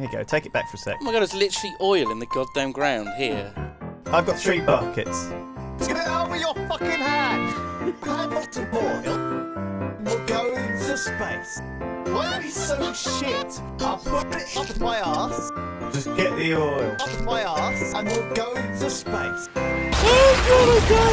Here you go. Take it back for a sec. Oh my god, there's literally oil in the goddamn ground here. I've got three buckets. Get it out over your fucking hand! Hand off to oil. We'll go into space. Why are we so shit? I'll put it up my ass, Just get the oil. up my ass, and we'll go into space. Oh god, oh god!